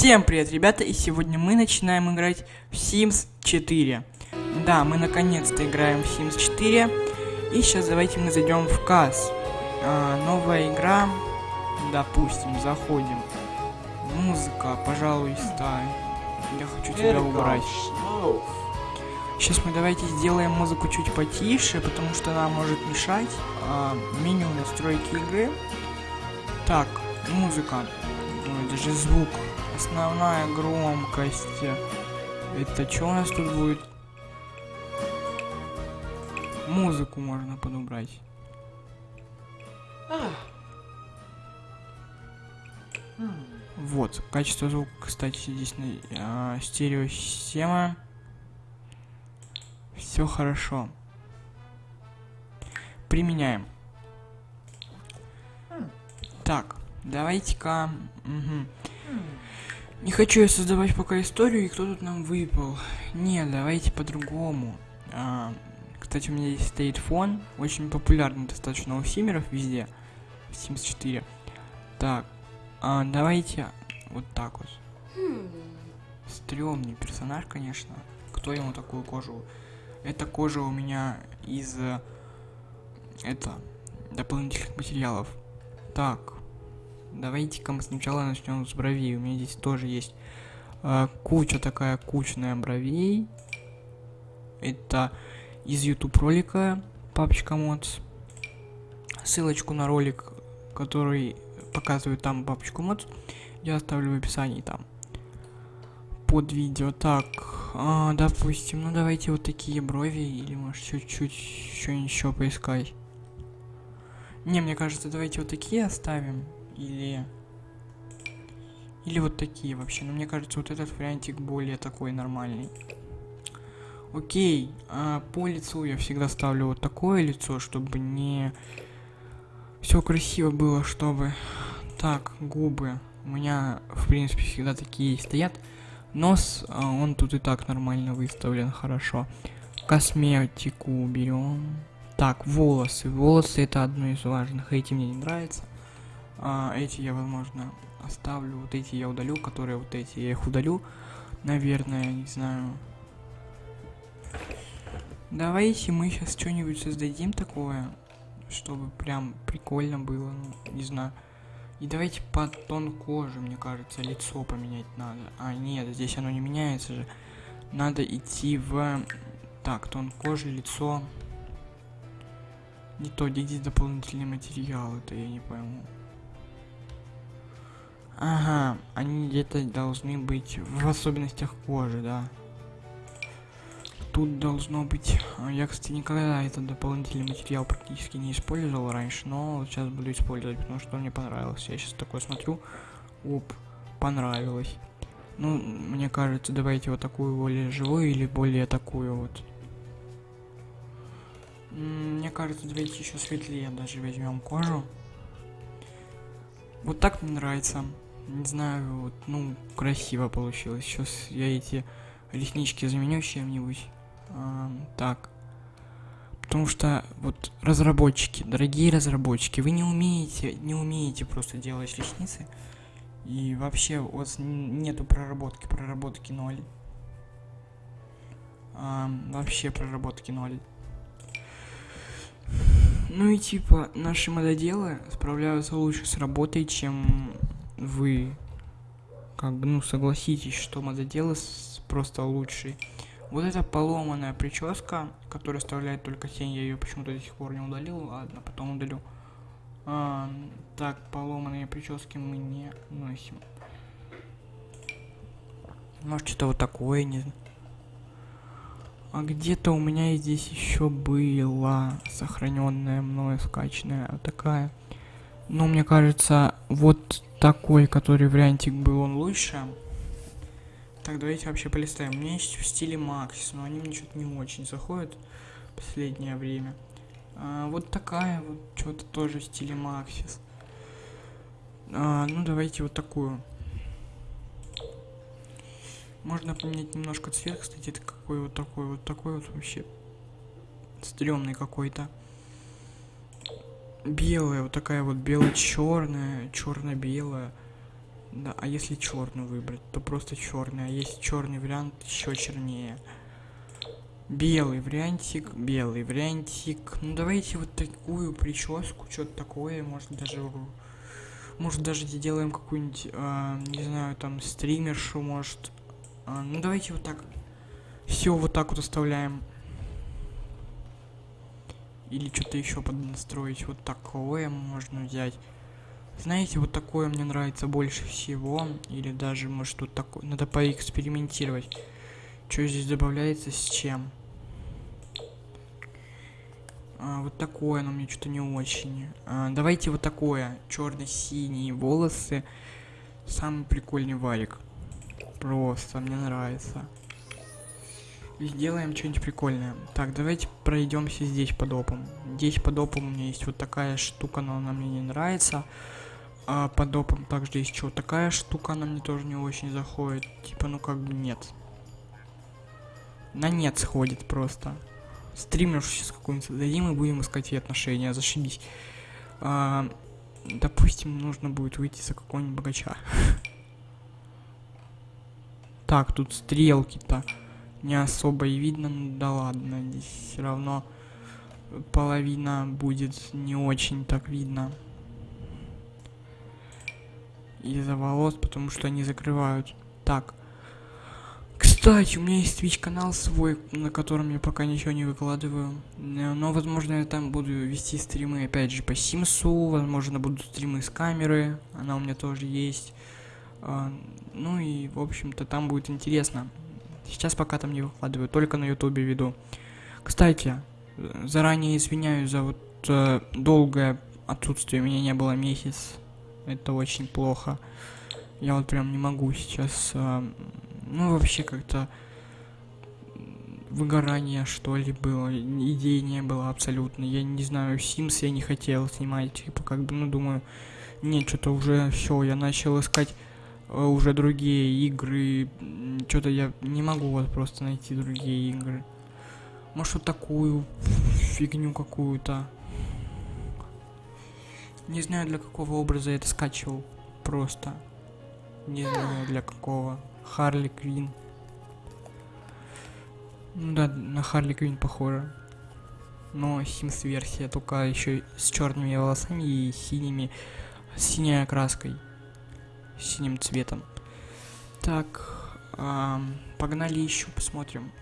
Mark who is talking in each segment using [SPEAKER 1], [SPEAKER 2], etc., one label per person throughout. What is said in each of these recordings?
[SPEAKER 1] Всем привет, ребята, и сегодня мы начинаем играть в Sims 4. Да, мы наконец-то играем в Sims 4. И сейчас давайте мы зайдем в КАС. А, новая игра. Допустим, заходим. Музыка, пожалуйста. Я хочу тебя убрать. Сейчас мы давайте сделаем музыку чуть потише, потому что она может мешать. А, меню настройки игры. Так, музыка. Ой, даже звук. Основная громкость. Это что у нас тут будет? Музыку можно подобрать. Вот, качество звука, кстати, здесь на а, стереосистема. Все хорошо. Применяем. Так, давайте-ка... Угу. Не хочу я создавать пока историю, и кто тут нам выпал. Не, давайте по-другому. А, кстати, у меня здесь стоит фон, очень популярный достаточно у симеров везде. В Sims 4. Так, а, давайте вот так вот. Стремный персонаж, конечно. Кто ему такую кожу? Эта кожа у меня из... Это... Дополнительных материалов. Так, Давайте-ка мы сначала начнем с бровей. У меня здесь тоже есть э, куча такая кучная бровей. Это из YouTube ролика папочка модс. Ссылочку на ролик, который показывает там папочку модс, я оставлю в описании там. Под видео. Так, а, допустим, ну давайте вот такие брови или может чуть-чуть что-нибудь еще поискать. Не, мне кажется, давайте вот такие оставим. Или... Или вот такие вообще. Но мне кажется, вот этот вариантик более такой нормальный. Окей, а по лицу я всегда ставлю вот такое лицо, чтобы не... Все красиво было, чтобы... Так, губы. У меня, в принципе, всегда такие стоят. Нос, а, он тут и так нормально выставлен, хорошо. Косметику берем. Так, волосы. Волосы это одно из важных. Эти мне не нравятся. А, эти я, возможно, оставлю. Вот эти я удалю, которые вот эти я их удалю. Наверное, не знаю. Давайте мы сейчас что-нибудь создадим такое, чтобы прям прикольно было, ну, не знаю. И давайте под тон кожи, мне кажется, лицо поменять надо. А, нет, здесь оно не меняется же. Надо идти в... Так, тон кожи, лицо. Не то, где здесь дополнительный материал, это я не пойму. Ага, они где-то должны быть в особенностях кожи, да. Тут должно быть... А, я, кстати, никогда этот дополнительный материал практически не использовал раньше, но сейчас буду использовать, потому что мне понравилось. Я сейчас такое смотрю, оп, понравилось. Ну, мне кажется, давайте вот такую более живую или более такую вот. Мне кажется, давайте еще светлее даже возьмем кожу. Вот так мне нравится не знаю, вот, ну, красиво получилось. Сейчас я эти реснички заменю чем-нибудь. А, так. Потому что, вот, разработчики, дорогие разработчики, вы не умеете, не умеете просто делать ресницы. И вообще у вас нету проработки, проработки ноль. А, вообще проработки ноль. Ну и типа, наши мододелы справляются лучше с работой, чем вы как бы, ну, согласитесь, что мододелы просто лучший. Вот эта поломанная прическа, которая оставляет только тень, я ее почему-то до сих пор не удалил, ладно, потом удалю. А, так, поломанные прически мы не носим. Может, что-то вот такое, не. А где-то у меня здесь еще была сохраненная мною скачанная такая. Ну, мне кажется, вот такой, который вариантик был, он лучше. Так, давайте вообще полистаем. У меня есть в стиле Максис, но они мне что-то не очень заходят в последнее время. А, вот такая вот, что-то тоже в стиле Максис. А, ну, давайте вот такую. Можно поменять немножко цвет, кстати, это какой вот такой, вот такой вот вообще стрёмный какой-то белая, вот такая вот бело-черная, черно-белая. Да, а если черный выбрать, то просто черный. А есть черный вариант еще чернее. Белый вариантик, белый вариантик. Ну давайте вот такую прическу, что-то такое, может даже, может даже сделаем какую-нибудь, э, не знаю, там стримершу, может. Э, ну давайте вот так. Все вот так вот оставляем. Или что-то еще поднастроить. Вот такое можно взять. Знаете, вот такое мне нравится больше всего. Или даже, может, тут такое. Надо поэкспериментировать. Что здесь добавляется с чем? А, вот такое, но мне что-то не очень. А, давайте вот такое. Черно-синие волосы. Самый прикольный варик. Просто, мне нравится. Сделаем что-нибудь прикольное. Так, давайте пройдемся здесь под опом. Здесь под опом у меня есть вот такая штука, но она мне не нравится. А под опом также есть что такая штука, она мне тоже не очень заходит. Типа, ну как бы нет. На нет сходит просто. Стример сейчас какой-нибудь создадим и будем искать ей отношения, зашибись. А, допустим, нужно будет выйти за какого-нибудь богача. Так, тут стрелки-то не особо и видно, ну да ладно, здесь все равно половина будет не очень так видно. Из-за волос, потому что они закрывают. Так. Кстати, у меня есть Twitch канал свой, на котором я пока ничего не выкладываю. Но, возможно, я там буду вести стримы, опять же, по Симсу. Возможно, будут стримы с камеры. Она у меня тоже есть. А, ну и, в общем-то, там будет интересно. Сейчас пока там не выкладываю, только на ютубе веду. Кстати, заранее извиняюсь за вот э, долгое отсутствие, меня не было месяц. Это очень плохо. Я вот прям не могу сейчас, э, ну вообще как-то выгорание что ли было, идей не было абсолютно. Я не знаю, Sims я не хотел снимать, типа как бы, ну думаю, нет, что-то уже все, я начал искать уже другие игры. Что-то я не могу вот просто найти другие игры. Может вот такую фигню какую-то. Не знаю для какого образа я это скачивал. Просто. Не знаю для какого. Харли Квин. Ну да, на Харли Квин похоже. Но Sims версия только еще с черными волосами и синими, синей окраской синим цветом. Так, эм, погнали еще, посмотрим.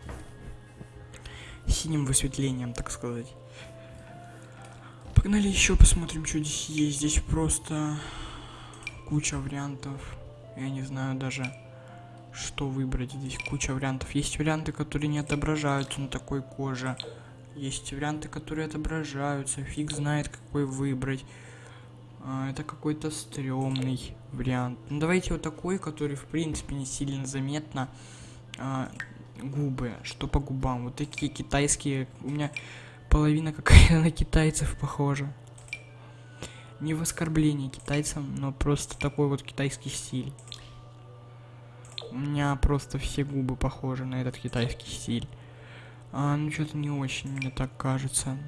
[SPEAKER 1] Синим высветлением, так сказать. Погнали еще, посмотрим, что здесь есть. Здесь просто куча вариантов. Я не знаю даже, что выбрать. Здесь куча вариантов. Есть варианты, которые не отображаются на такой коже. Есть варианты, которые отображаются. Фиг знает, какой выбрать. А, это какой-то стрёмный вариант. Ну, давайте вот такой, который, в принципе, не сильно заметно. А, губы, что по губам. Вот такие китайские. У меня половина какая на китайцев похожа. Не в оскорбление китайцам, но просто такой вот китайский стиль. У меня просто все губы похожи на этот китайский стиль. А, ну что-то не очень, мне так кажется.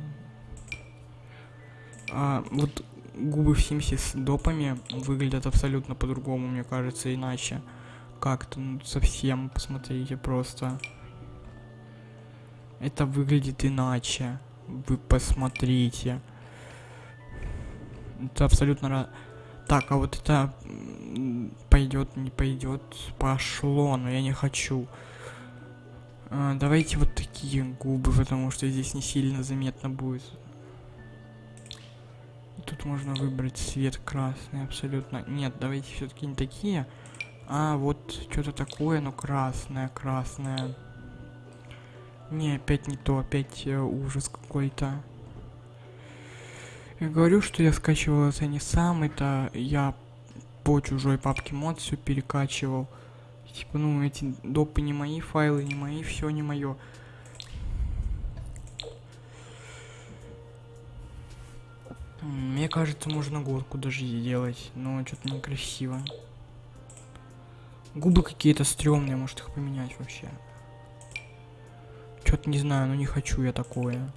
[SPEAKER 1] А, вот губы в Симсе с допами выглядят абсолютно по-другому, мне кажется, иначе. Как-то, ну, совсем, посмотрите, просто. Это выглядит иначе. Вы посмотрите. Это абсолютно... Так, а вот это пойдет, не пойдет, пошло, но я не хочу. А, давайте вот такие губы, потому что здесь не сильно заметно будет. Тут можно выбрать цвет красный абсолютно. Нет, давайте все-таки не такие. А вот что-то такое, но красное, красное. Не, опять не то, опять э, ужас какой-то. Я говорю, что я скачивал это не сам, это я по чужой папке мод все перекачивал. Типа, ну, эти допы не мои, файлы не мои, все не мое. Мне кажется, можно горку даже сделать, но что-то некрасиво. Губы какие-то стрёмные, может их поменять вообще. Что-то не знаю, но не хочу я такое.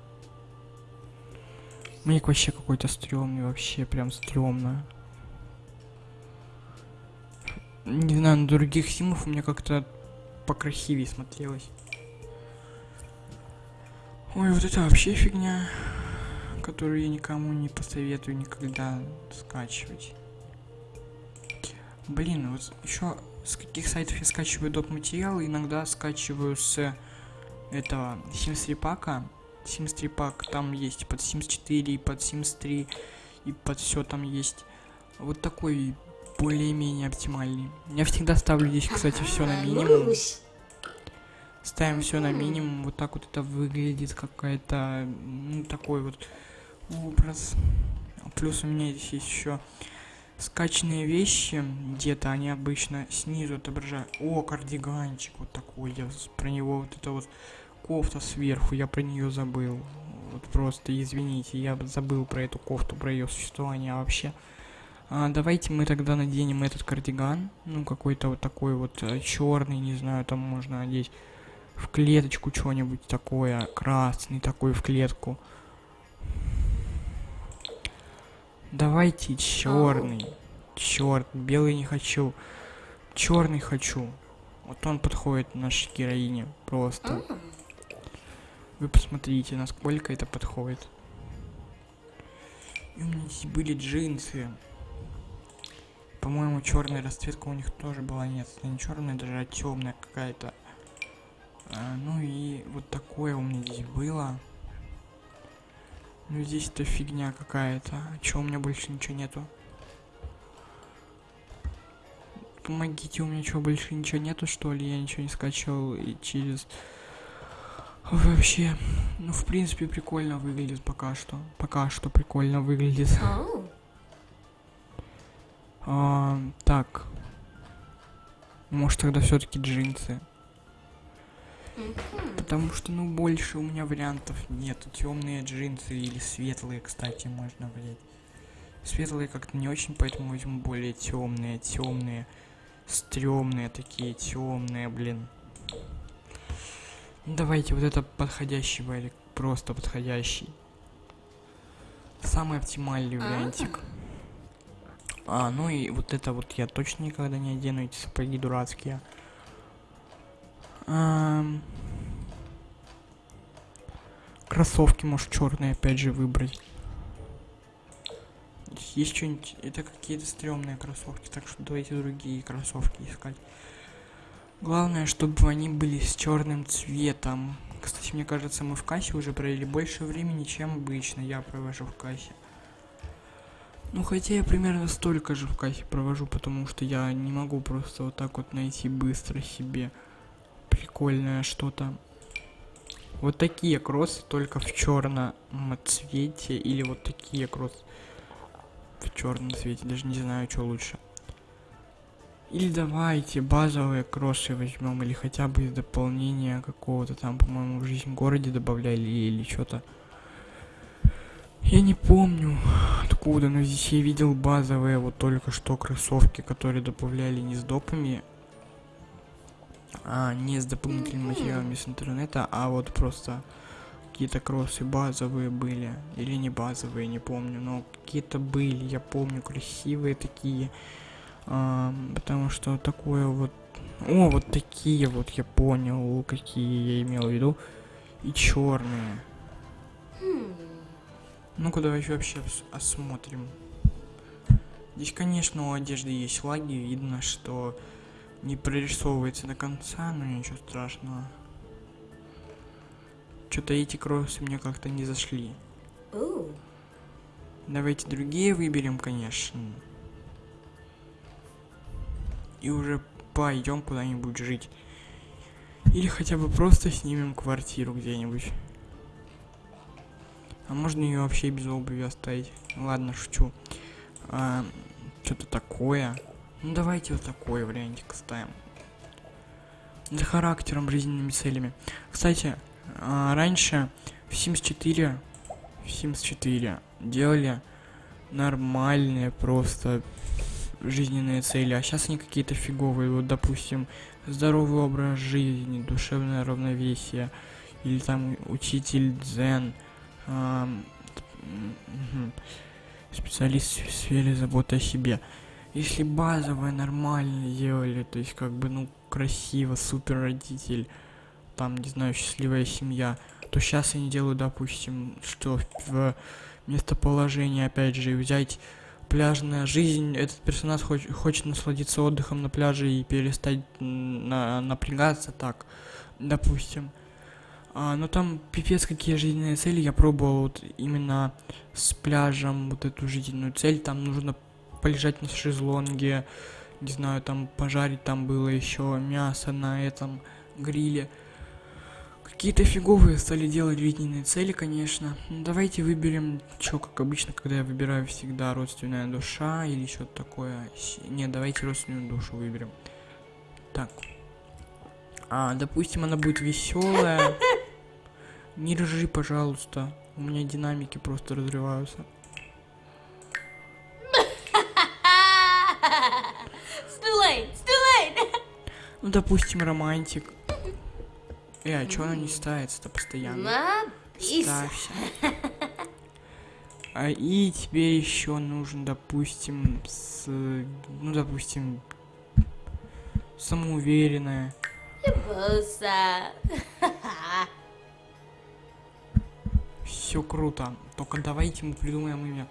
[SPEAKER 1] Мне вообще какой-то стрёмный, вообще прям стрёмно. не знаю, на других симов у меня как-то покрасивее смотрелось. Ой, вот это вообще фигня, которую я никому не посоветую никогда скачивать. Блин, вот еще с каких сайтов я скачиваю доп материалы, иногда скачиваю с этого Sims 3 пака. Sims 3 пак там есть под Sims 4 и под Sims 3 и под все там есть. Вот такой более-менее оптимальный. Я всегда ставлю здесь, кстати, все на минимум. Ставим все на минимум. Вот так вот это выглядит какая-то, ну, такой вот образ. Плюс у меня здесь есть еще скачанные вещи. Где-то они обычно снизу отображают. О кардиганчик вот такой. Я про него вот это вот кофта сверху я про нее забыл. Вот просто извините я забыл про эту кофту про ее существование вообще. А, давайте мы тогда наденем этот кардиган. Ну какой-то вот такой вот э, черный не знаю там можно одеть в клеточку что-нибудь такое красный такой в клетку Давайте черный. Черт, белый не хочу. Черный хочу. Вот он подходит нашей героине. Просто. Вы посмотрите, насколько это подходит. И у меня здесь были джинсы. По-моему, черная расцветка у них тоже была. Нет, это не черная, даже а темная какая-то. А, ну и вот такое у меня здесь было. Ну здесь это фигня какая-то. А чё, у меня больше ничего нету? Помогите, у меня что, больше ничего нету, что ли? Я ничего не скачивал и через... Вообще, ну, в принципе, прикольно выглядит пока что. Пока что прикольно выглядит. Oh. а, так. Может, тогда все-таки джинсы. Потому что, ну, больше у меня вариантов нет. Темные джинсы или светлые, кстати, можно взять. Светлые как-то не очень, поэтому возьму более темные, темные, стрёмные такие, темные, блин. Давайте вот это подходящий варик, просто подходящий. Самый оптимальный вариантик. А, ну и вот это вот я точно никогда не одену, эти сапоги дурацкие. Кроссовки, может, черные опять же выбрать. Есть что-нибудь... Это какие-то стрёмные кроссовки, так что давайте другие кроссовки искать. Главное, чтобы они были с черным цветом. Кстати, мне кажется, мы в кассе уже провели больше времени, чем обычно я провожу в кассе. Ну, хотя я примерно столько же в кассе провожу, потому что я не могу просто вот так вот найти быстро себе прикольное что-то. Вот такие кроссы только в черном цвете или вот такие кроссы в черном цвете. Даже не знаю, что лучше. Или давайте базовые кроссы возьмем, или хотя бы из дополнения какого-то там, по-моему, в жизнь в городе добавляли или что-то. Я не помню откуда, но здесь я видел базовые вот только что кроссовки, которые добавляли не с допами, а, не с дополнительными материалами с интернета, а вот просто какие-то кроссы базовые были, или не базовые, не помню, но какие-то были, я помню, красивые такие, а, потому что такое вот, о, вот такие вот, я понял, какие я имел в виду, и черные. Ну-ка давай вообще осмотрим. Здесь, конечно, у одежды есть лаги, видно, что не прорисовывается до конца, но ничего страшного. Что-то эти кроссы мне как-то не зашли. Ooh. Давайте другие выберем, конечно. И уже пойдем куда-нибудь жить. Или хотя бы просто снимем квартиру где-нибудь. А можно ее вообще без обуви оставить? Ладно, шучу. А, Что-то такое. Ну давайте вот такой вариантик ставим. За характером, жизненными целями. Кстати, а, раньше в Sims 4, в Sims 4 делали нормальные просто жизненные цели, а сейчас они какие-то фиговые. Вот, допустим, здоровый образ жизни, душевное равновесие, или там учитель дзен, эм, специалист в сфере заботы о себе. Если базовое нормально делали, то есть как бы, ну, красиво, супер родитель, там, не знаю, счастливая семья, то сейчас они делают, допустим, что в местоположение, опять же, взять пляжная жизнь, этот персонаж хоч хочет насладиться отдыхом на пляже и перестать на напрягаться так, допустим. А, но там пипец какие жизненные цели, я пробовал вот именно с пляжем вот эту жизненную цель, там нужно полежать на шезлонге, не знаю, там пожарить там было еще мясо на этом гриле. Какие-то фиговые стали делать жизненные цели, конечно. Ну, давайте выберем, что, как обычно, когда я выбираю всегда родственная душа или что-то такое. Не, давайте родственную душу выберем. Так. А, допустим, она будет веселая. Не ржи, пожалуйста. У меня динамики просто разрываются. Ну, допустим, романтик. Э, а чё она не ставится-то постоянно? Ставься. А, и теперь еще нужен, допустим, с, ну, допустим, самоуверенная. Все круто. Только давайте мы придумаем имя.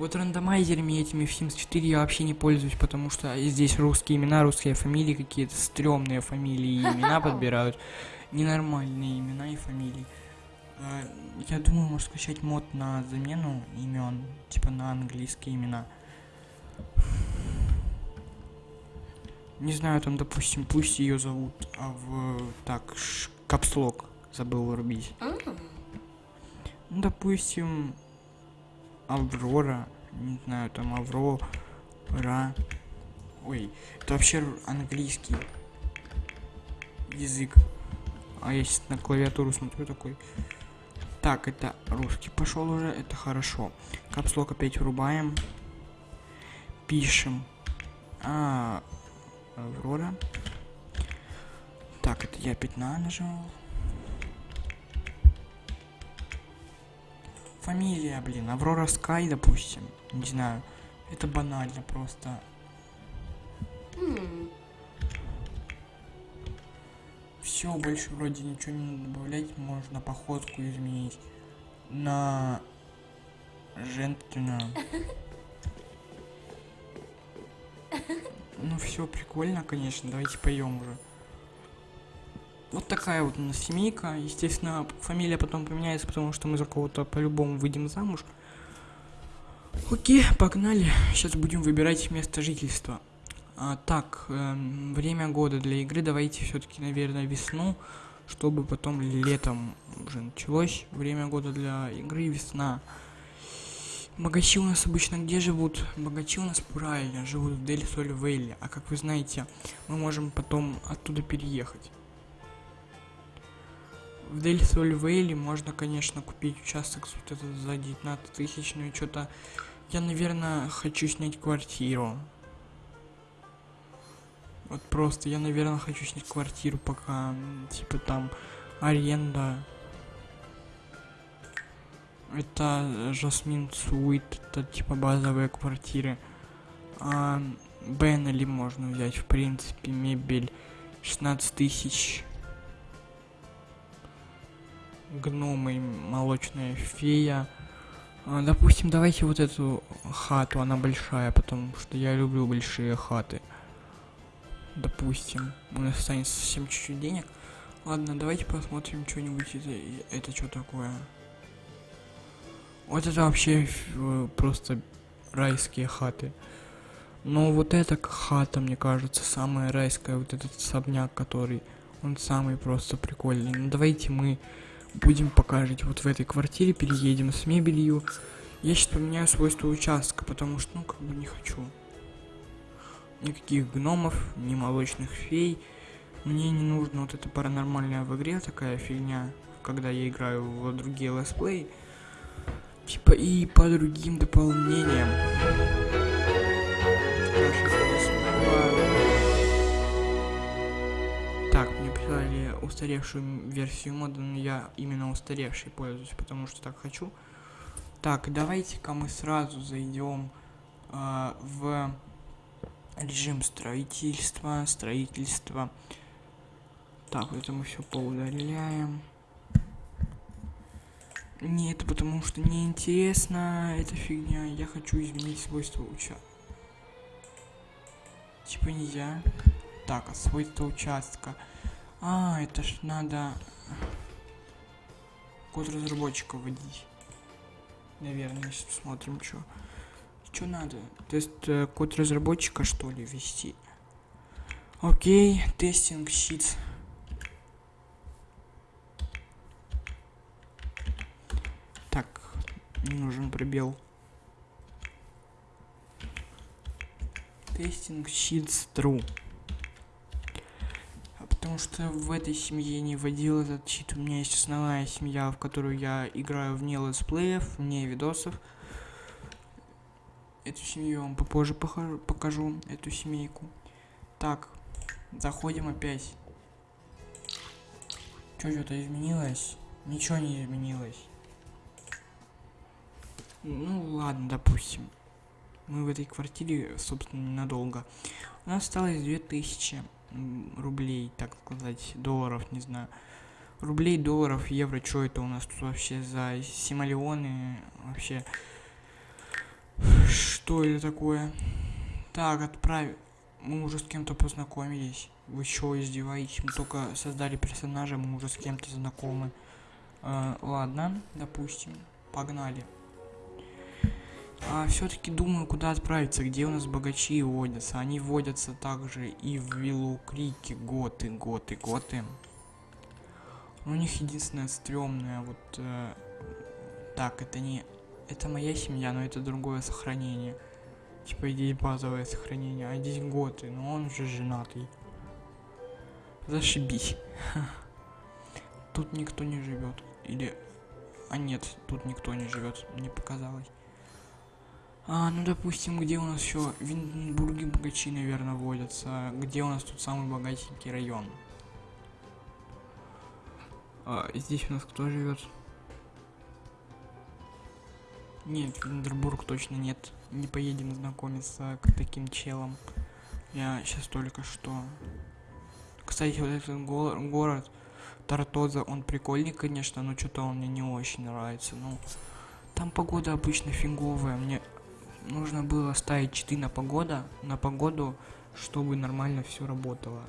[SPEAKER 1] Вот рандомайзерами этими в Sims 4 я вообще не пользуюсь, потому что здесь русские имена, русские фамилии, какие-то стрёмные фамилии и имена подбирают. Ненормальные имена и фамилии. А, я думаю, можно скачать мод на замену имен, типа на английские имена. Не знаю, там, допустим, пусть ее зовут, а в... Так, капслок забыл вырубить. Ну, допустим, Аврора, не знаю, там Аврора. Ой, это вообще английский язык. А я сейчас на клавиатуру смотрю такой. Так, это русский пошел уже, это хорошо. Капслок опять врубаем. Пишем. А, Аврора. Так, это я 15 нажал. Фамилия, блин, Аврора Скай, допустим. Не знаю. Это банально просто. Mm. Все, больше вроде ничего не надо добавлять. Можно походку изменить на женственную. Ну все, прикольно, конечно. Давайте поем уже. Вот такая вот у нас семейка. Естественно, фамилия потом поменяется, потому что мы за кого-то по-любому выйдем замуж. Окей, погнали. Сейчас будем выбирать место жительства. А, так, э, время года для игры давайте все-таки, наверное, весну, чтобы потом летом уже началось. Время года для игры весна. Богачи у нас обычно где живут? Богачи у нас правильно живут в Дель Соль Вейли. А как вы знаете, мы можем потом оттуда переехать. В Дель Вейли можно, конечно, купить участок вот этот за 19 тысяч, но что-то... Я, наверное, хочу снять квартиру. Вот просто я, наверное, хочу снять квартиру, пока, типа, там аренда. Это Жасмин Суит, это типа базовые квартиры. А Беннели можно взять, в принципе, мебель 16 тысяч. Гномы, молочная фея. А, допустим, давайте вот эту хату, она большая, потому что я люблю большие хаты допустим, у нас останется совсем чуть-чуть денег. Ладно, давайте посмотрим что-нибудь. Это, это что такое? Вот это вообще э, просто райские хаты. Но вот эта хата, мне кажется, самая райская. Вот этот особняк, который... Он самый просто прикольный. Ну давайте мы будем покажить вот в этой квартире, переедем с мебелью. Я сейчас поменяю свойства участка, потому что, ну, как бы не хочу никаких гномов, ни молочных фей. Мне не нужно вот эта паранормальная в игре такая фигня, когда я играю в другие летсплеи. Типа и по другим дополнениям. Прислали устаревшую версию мода, но я именно устаревшей пользуюсь, потому что так хочу. Так, давайте-ка мы сразу зайдем э, в Режим строительства, строительства. Так, это мы все поудаляем. Не, потому что мне интересно эта фигня. Я хочу изменить свойства участка. Типа нельзя. Так, а свойства участка. А, это ж надо код разработчика вводить. Наверное, посмотрим, что. Что надо? Тест э, код разработчика, что ли, ввести? Окей, тестинг щит. Так, нужен пробел. Тестинг щит true. Потому что в этой семье не вводил этот щит. У меня есть основная семья, в которую я играю вне летсплеев, вне видосов. Эту семью я вам попозже покажу, покажу эту семейку. Так, заходим опять. Что, что-то изменилось? Ничего не изменилось. Ну ладно, допустим. Мы в этой квартире, собственно, ненадолго. У нас осталось 2000 рублей, так сказать, долларов, не знаю. Рублей, долларов, евро, что это у нас тут вообще за симолеоны? Вообще, что это такое? Так, отправь. Мы уже с кем-то познакомились. Вы что, издеваетесь? Мы только создали персонажа, мы уже с кем-то знакомы. Э, ладно, допустим. Погнали. А все-таки думаю, куда отправиться, где у нас богачи водятся. Они водятся также и в Виллу Крике, готы, готы, готы. У них единственное стрёмное, вот... Э, так, это не это моя семья, но это другое сохранение. Типа здесь базовое сохранение, а здесь готы, но он уже женатый. Зашибись. Тут никто не живет. Или... А нет, тут никто не живет, мне показалось. А, ну допустим, где у нас еще в Винденбурге богачи, наверное, водятся. Где у нас тут самый богатенький район? А, здесь у нас кто живет? Нет, Виндербург точно нет. Не поедем знакомиться к таким челам. Я сейчас только что... Кстати, вот этот го город Тартоза, он прикольный, конечно, но что-то он мне не очень нравится. Ну, там погода обычно фиговая. Мне нужно было ставить читы на погода, на погоду, чтобы нормально все работало.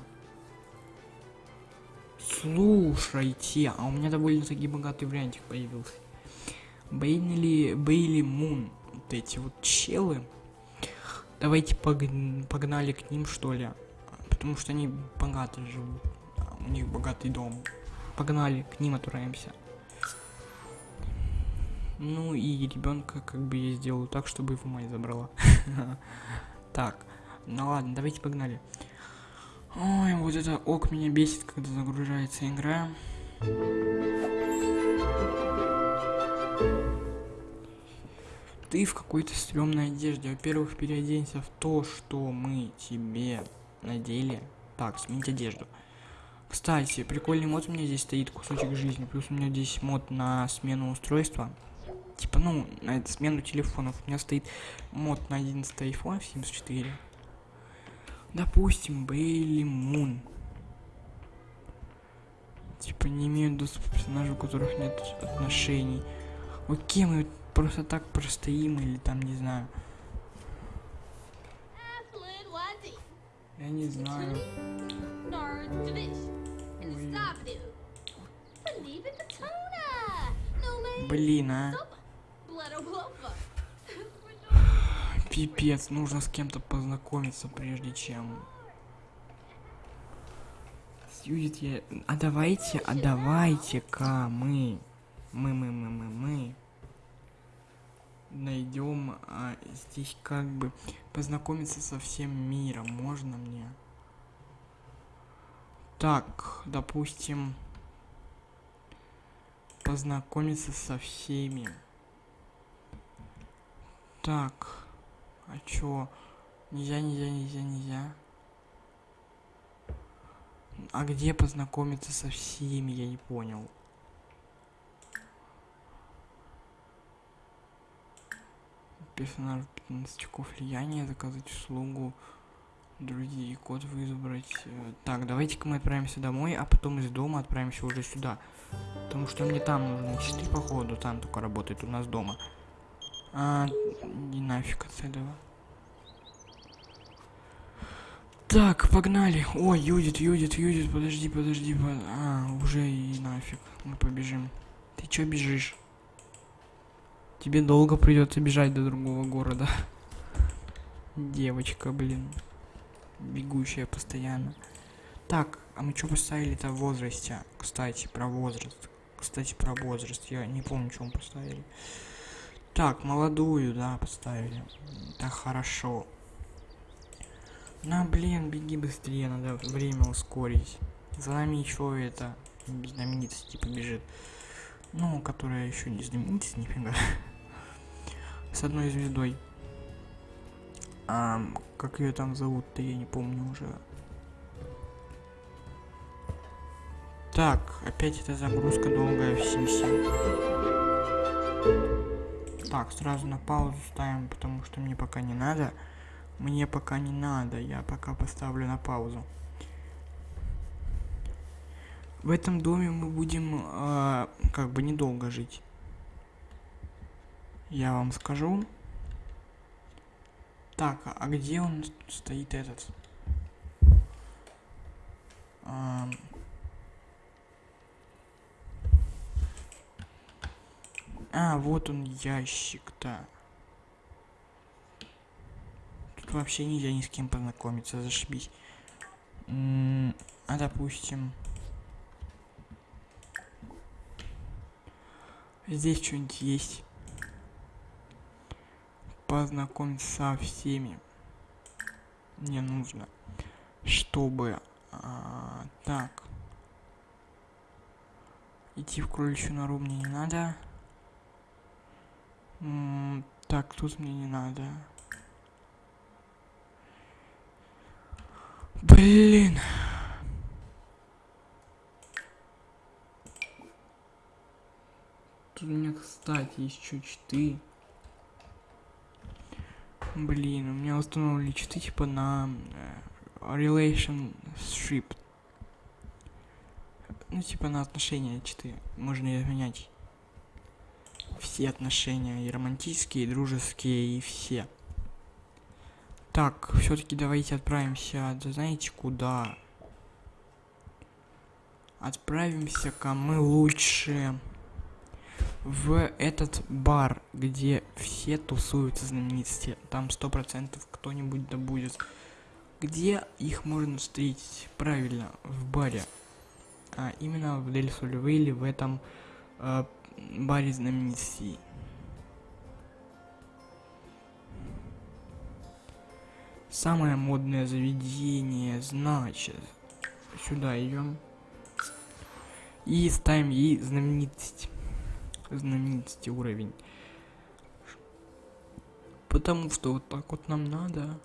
[SPEAKER 1] Слушайте, а у меня довольно-таки богатый вариантик появился. Бейнли, Бейли Мун, вот эти вот челы. Давайте погнали к ним, что ли. Потому что они богато живут. У них богатый дом. Погнали, к ним отправимся. Ну и ребенка как бы я сделаю так, чтобы его мать забрала. Так, ну ладно, давайте погнали. Ой, вот это ок меня бесит, когда загружается игра. ты в какой-то стрёмной одежде. Во-первых, переоденься в то, что мы тебе надели. Так, сменить одежду. Кстати, прикольный мод у меня здесь стоит, кусочек жизни. Плюс у меня здесь мод на смену устройства. Типа, ну, на эту смену телефонов. У меня стоит мод на 11 iPhone 74. Допустим, Бейли Мун. Типа, не имеют доступа к персонажу, у которых нет отношений. Окей, мы просто так простоим или там, не знаю. Я не знаю. Блин, а. Пипец, нужно с кем-то познакомиться, прежде чем... Сьюдит я... А давайте, а давайте-ка мы... Мы, мы, мы, мы, мы найдем а, здесь как бы познакомиться со всем миром. Можно мне? Так, допустим, познакомиться со всеми. Так, а чё? Нельзя, нельзя, нельзя, нельзя. А где познакомиться со всеми, я не понял. персонажу 15 очков влияния, заказать услугу. Другие код выбрать. Э, так, давайте-ка мы отправимся домой, а потом из дома отправимся уже сюда. Потому что мне там нужны читы, походу, там только работает у нас дома. А, не нафиг от этого. Так, погнали. Ой, Юдит, Юдит, Юдит, подожди, подожди. Под... А, уже и нафиг. Мы побежим. Ты чё бежишь? Тебе долго придется бежать до другого города. Девочка, блин. Бегущая постоянно. Так, а мы что поставили-то в возрасте? Кстати, про возраст. Кстати, про возраст. Я не помню, что мы поставили. Так, молодую, да, поставили. Так, хорошо. На, блин, беги быстрее, надо время ускорить. За нами еще это знаменитость типа бежит. Ну, которая еще не знаменитость, нифига. С одной звездой. А, как ее там зовут-то, я не помню уже. Так, опять эта загрузка долгая в Симсе. Так, сразу на паузу ставим, потому что мне пока не надо. Мне пока не надо, я пока поставлю на паузу. В этом доме мы будем э, как бы недолго жить. Я вам скажу. Так, а где он стоит этот? А, а вот он ящик-то вообще нельзя ни с кем познакомиться, зашибись. а допустим... Здесь что-нибудь есть. Познакомиться со всеми. Мне нужно, чтобы... А, так. Идти в кроличью нору мне не надо. Так, тут мне не надо. Блин. Тут у меня, кстати, есть еще читы. Блин, у меня установили читы типа на uh, relationship. Ну, типа на отношения читы. Можно изменять все отношения, и романтические, и дружеские, и все. Так, все-таки давайте отправимся, да знаете куда? Отправимся-ка мы лучше в этот бар, где все тусуются знаменитости. Там сто процентов кто-нибудь да будет. Где их можно встретить? Правильно, в баре. А именно в Дель Сульвейле, в этом э, баре знаменитостей. Самое модное заведение, значит. Сюда идем. И ставим ей знаменитость. Знаменитости уровень. Потому что вот так вот нам надо.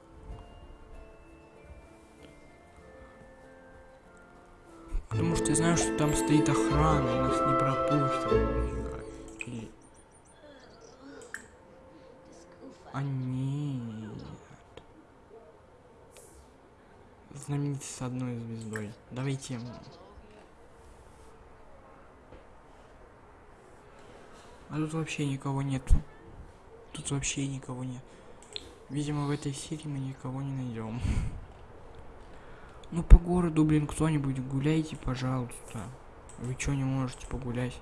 [SPEAKER 1] Потому что я знаю, что там стоит охрана, и нас не пропустят. А нет. знаменитый с одной звездой. Давайте. А тут вообще никого нету. Тут вообще никого нет. Видимо, в этой серии мы никого не найдем. Ну, по городу, блин, кто-нибудь гуляйте, пожалуйста. Вы что, не можете погулять?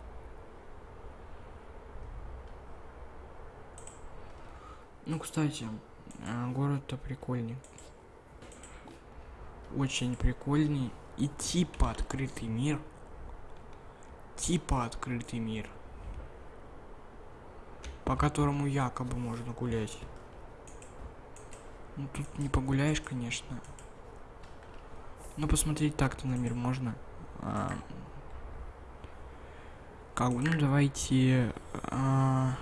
[SPEAKER 1] Ну, кстати, а, город-то прикольный очень прикольный и типа открытый мир. Типа открытый мир. По которому якобы можно гулять. Ну тут не погуляешь, конечно. Но посмотреть так-то на мир можно. А, как бы, ну давайте... А,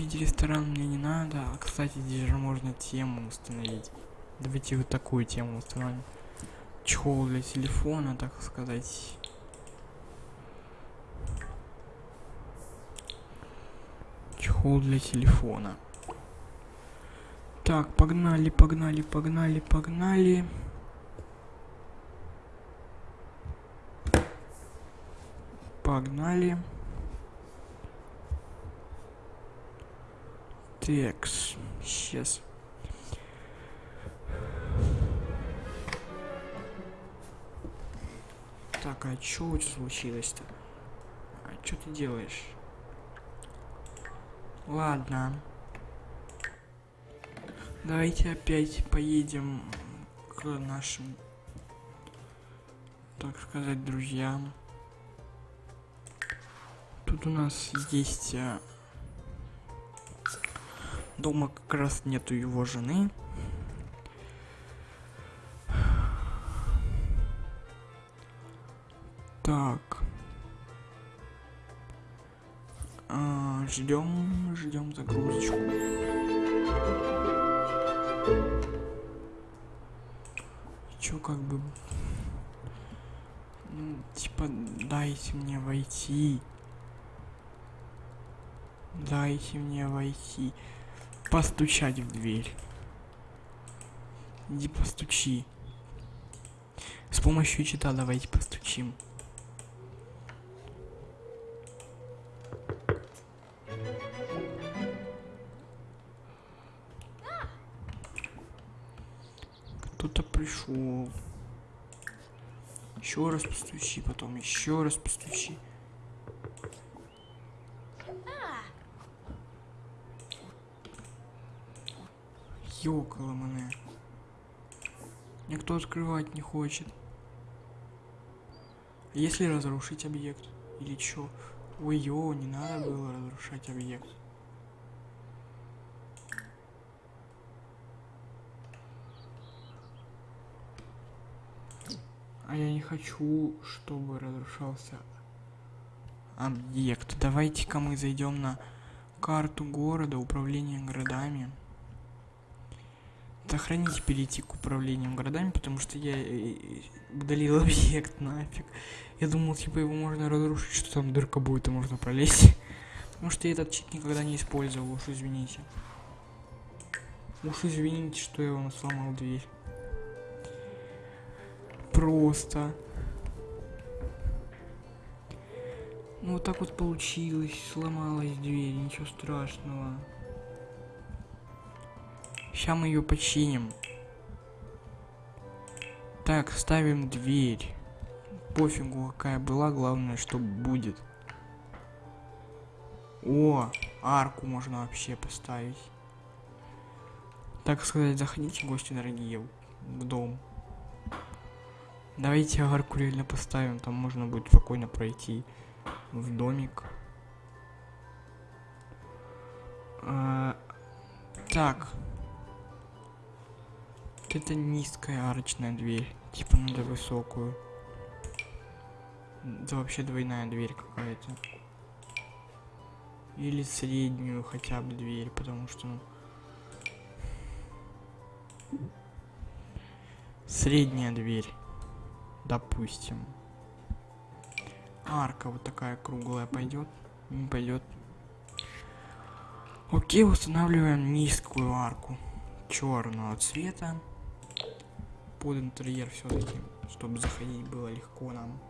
[SPEAKER 1] купить ресторан мне не надо. А, кстати, здесь же можно тему установить. Давайте вот такую тему установим. Чехол для телефона, так сказать. Чехол для телефона. Так, погнали, погнали, погнали, погнали. Погнали. Текс. Сейчас. Так, а чё у тебя случилось-то? А чё ты делаешь? Ладно. Давайте опять поедем к нашим, так сказать, друзьям. Тут у нас есть а, дома как раз нету его жены. Так. А, ждем, ждем загрузочку. Чё как бы... Ну, типа, дайте мне войти. Дайте мне войти. Постучать в дверь. Иди постучи. С помощью чита давайте постучим. Кто-то пришел. Еще раз постучи, потом еще раз постучи. Ёкало мене. Никто открывать не хочет. Если разрушить объект? Или чё? Ой, ё, не надо было разрушать объект. А я не хочу, чтобы разрушался объект. Давайте-ка мы зайдем на карту города, управление городами. Сохранить перейти к управлению городами, потому что я э, э, удалил объект нафиг. Я думал, типа его можно разрушить, что там дырка будет и можно пролезть. Потому что я этот чит никогда не использовал, уж извините. Уж извините, что я вам сломал дверь просто. Ну вот так вот получилось, сломалась дверь, ничего страшного. Сейчас мы ее починим. Так, ставим дверь. Пофигу, какая была, главное, что будет. О, арку можно вообще поставить. Так сказать, заходите, гости дорогие, в дом. Давайте арку реально поставим, там можно будет спокойно пройти в домик. А, так. Это низкая арочная дверь. Типа надо высокую. Это вообще двойная дверь какая-то. Или среднюю хотя бы дверь, потому что... Ну, средняя дверь допустим. Арка вот такая круглая пойдет? Не пойдет. Окей, устанавливаем низкую арку черного цвета под интерьер все-таки, чтобы заходить было легко нам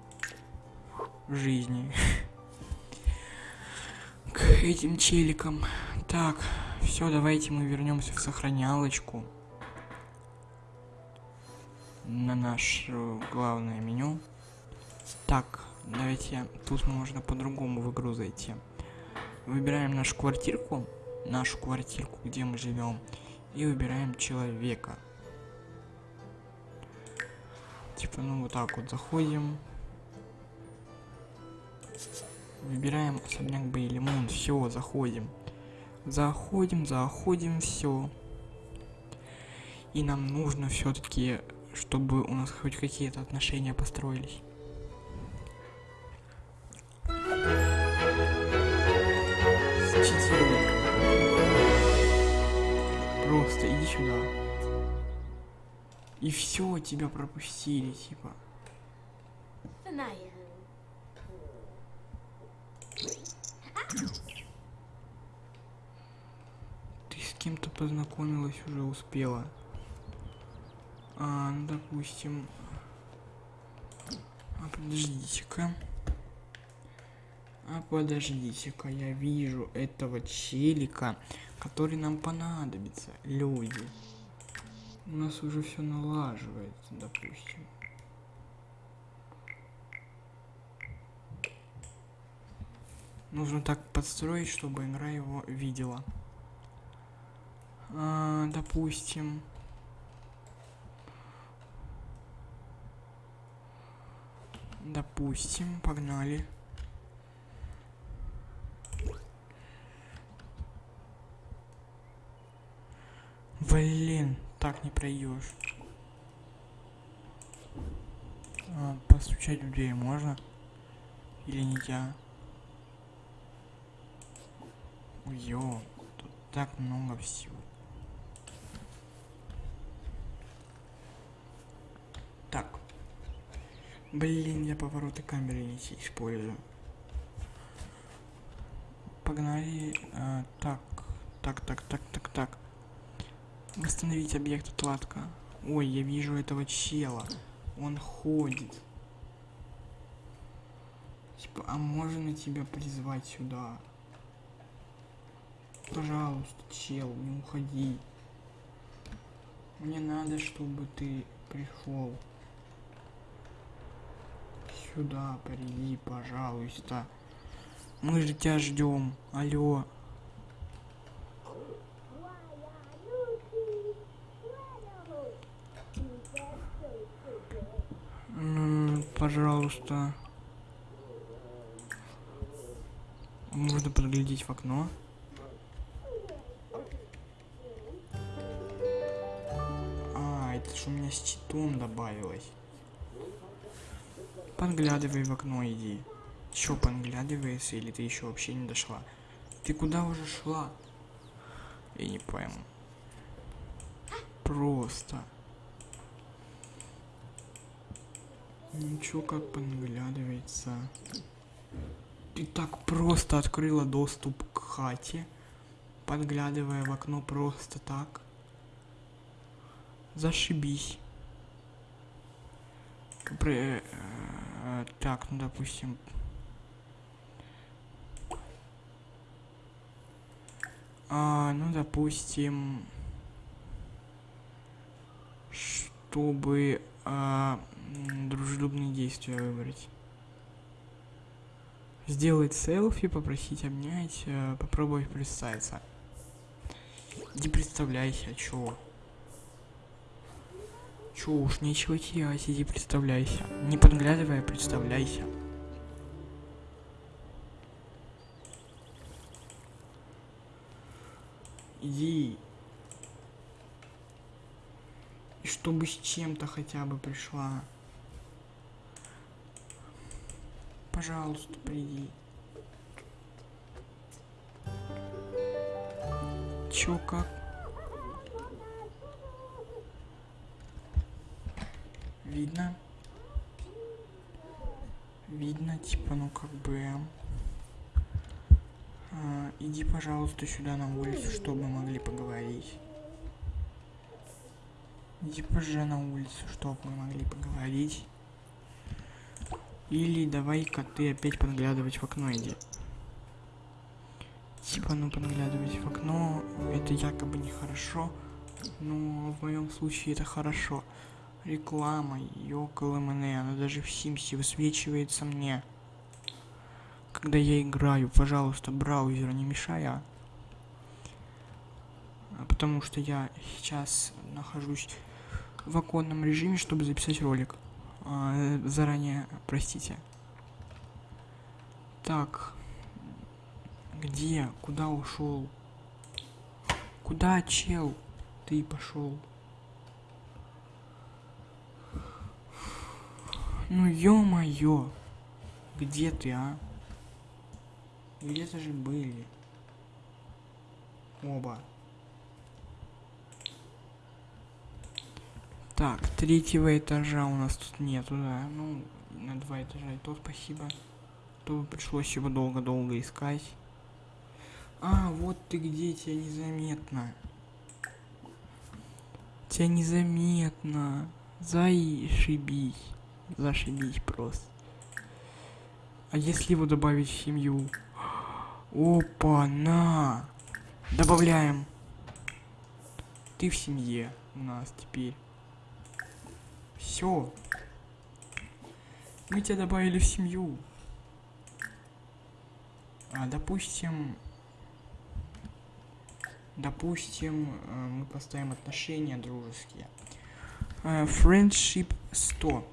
[SPEAKER 1] в жизни к этим челикам. Так, все, давайте мы вернемся в сохранялочку на наше главное меню. Так, давайте тут можно по-другому в игру зайти. Выбираем нашу квартирку, нашу квартирку, где мы живем, и выбираем человека. Типа, ну вот так вот заходим. Выбираем особняк Бейлимон, все, заходим. Заходим, заходим, все. И нам нужно все-таки чтобы у нас хоть какие-то отношения построились. Просто иди сюда. И все, тебя пропустили, типа. Ты кем-то познакомилась уже успела. А, ну, допустим... А, подождите-ка. А подождите-ка, я вижу этого челика, который нам понадобится, люди. У нас уже все налаживается, допустим. Нужно так подстроить, чтобы игра его видела. А, допустим. Допустим, погнали. Блин, так не пройдешь. А, постучать в дверь можно? Или нельзя? Ё, тут так много всего. Так. Блин, я повороты камеры не использую. Погнали. А, так, так, так, так, так, так. Восстановить объект отладка. Ой, я вижу этого чела. Он ходит. Типа, а можно тебя призвать сюда? Пожалуйста, чел, не уходи. Мне надо, чтобы ты пришел. Сюда приди, пожалуйста. Мы же тебя ждем. Алло. Пожалуйста. Можно подглядеть в окно. А, это же у меня с читом добавилось. Подглядывай в окно, иди. Чё подглядывается, или ты еще вообще не дошла? Ты куда уже шла? Я не пойму. Просто. Ничего как подглядывается. Ты так просто открыла доступ к хате, подглядывая в окно просто так. Зашибись. При, э, так, ну допустим. А, ну допустим, чтобы а, дружелюбные действия выбрать. Сделать селфи, попросить обнять, э, попробовать представиться. Иди представляйся, чё? Чё уж, нечего терять, иди представляйся. Не подглядывая, представляйся. Иди. И чтобы с чем-то хотя бы пришла. Пожалуйста, приди. Чё как? Видно? Видно, типа, ну как бы... А, иди, пожалуйста, сюда на улицу, чтобы мы могли поговорить. Иди позже на улицу, чтобы мы могли поговорить. Или давай-ка ты опять подглядывать в окно иди. Типа, ну подглядывать в окно, это якобы нехорошо, но в моем случае это хорошо. Реклама, ёкало мне, она даже в Симсе высвечивается мне. Когда я играю, пожалуйста, браузер не мешай, а. Потому что я сейчас нахожусь в оконном режиме, чтобы записать ролик. А, заранее простите. Так. Где? Куда ушел? Куда, чел? Ты пошел. Ну ё-моё. Где ты, а? Где-то же были. Оба. Так, третьего этажа у нас тут нету, да. Ну, на два этажа и то спасибо. То пришлось его долго-долго искать. А, вот ты где, тебя незаметно. Тебя незаметно. Зашибись. Зашибись просто. А если его добавить в семью? Опа, на. Добавляем. Ты в семье у нас теперь. Все. Мы тебя добавили в семью. А, допустим... Допустим, э, мы поставим отношения дружеские. Э, Friendship 100.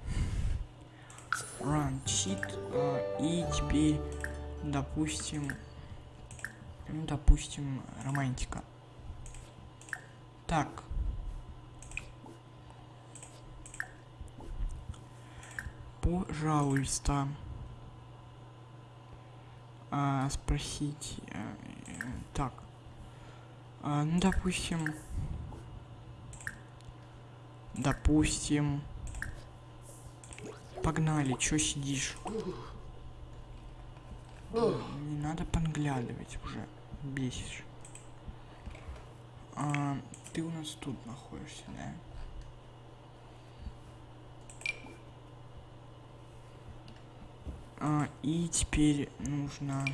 [SPEAKER 1] Run cheat. э, И теперь, допустим... Ну, допустим, романтика. Так. Пожалуйста. А, спросить. э, так. А, ну, допустим. Допустим. Погнали, чё сидишь? Не надо подглядывать уже. Бесишь. А, ты у нас тут находишься, да? А, и теперь нужно...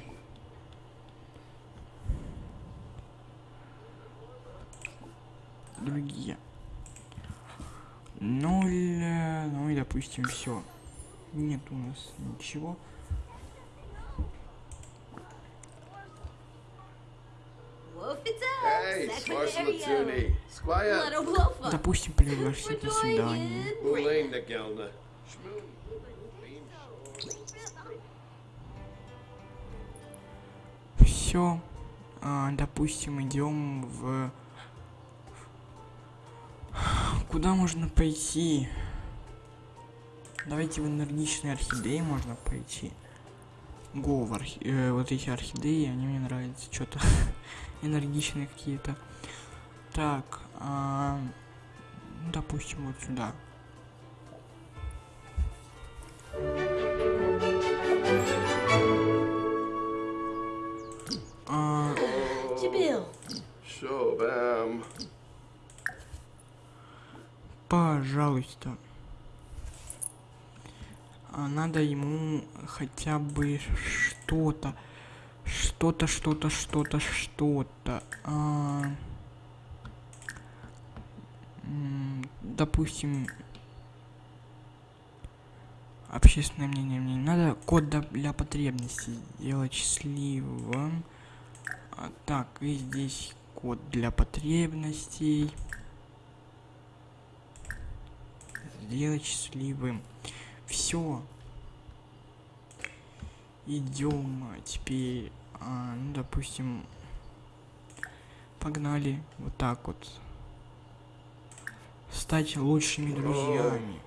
[SPEAKER 1] Другие. Ноль, ну и допустим все. Нет у нас ничего. Допустим, пригласить на свидание. Все. допустим, идем в... Куда можно пойти? Давайте в энергичные орхидеи можно пойти. Го в архи... э, вот эти орхидеи, они мне нравятся. Что-то энергичные какие-то. Так, а, ну, допустим, вот сюда. А,
[SPEAKER 2] Jabil.
[SPEAKER 3] Sure, bam.
[SPEAKER 1] пожалуйста. А, надо ему хотя бы что-то. Что-то, что-то, что-то, что-то. А, допустим, общественное мнение мне не надо. Код для потребностей сделать счастливым. А, так, и здесь код для потребностей. Сделать счастливым. Все. Идем теперь, а, ну, допустим, погнали вот так вот. Стать лучшими друзьями.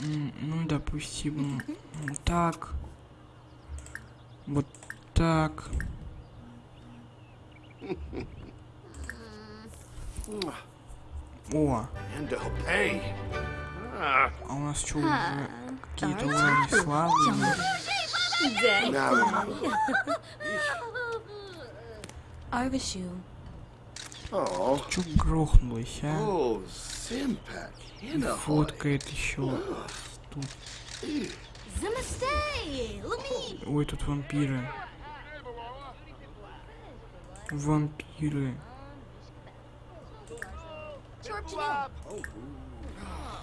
[SPEAKER 1] Ну, допустим, вот так. Вот так. О, а у нас что, уже какие-то уровни славы?
[SPEAKER 2] Arvishu.
[SPEAKER 3] Oh.
[SPEAKER 1] Чё грохнулось, а? Фоткает еще.
[SPEAKER 4] Lumi.
[SPEAKER 1] Ой, тут вампиры. Вампиры.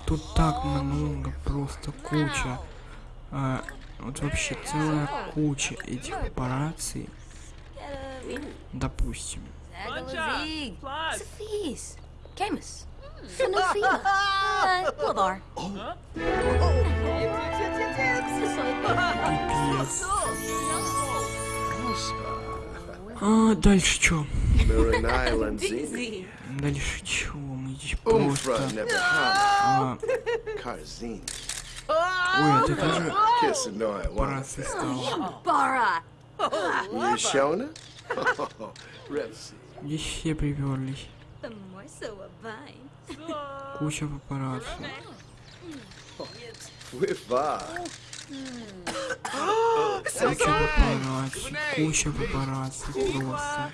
[SPEAKER 1] Тут так много, просто куча. А, вот вообще целая куча этих операций. Допустим.
[SPEAKER 2] Zagalazig. Sophis. Uh, Blavar.
[SPEAKER 1] Пипец. А, дальше чё? Дальше чего? Мы здесь просто... А, ой, это тоже.
[SPEAKER 2] Bara!
[SPEAKER 3] Yashona? Repsi.
[SPEAKER 1] Здесь все приперлись. Куча папарацци. Куча папарацци. Куча папарацци просто.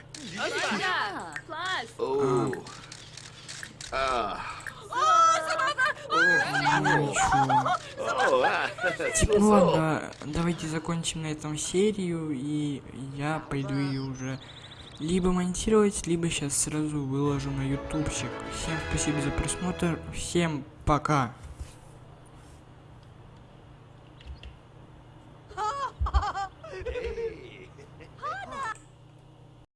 [SPEAKER 1] Ну ладно, давайте закончим на этом серию, и я пойду ее уже либо монтировать, либо сейчас сразу выложу на ютубчик. Всем спасибо за просмотр, всем пока!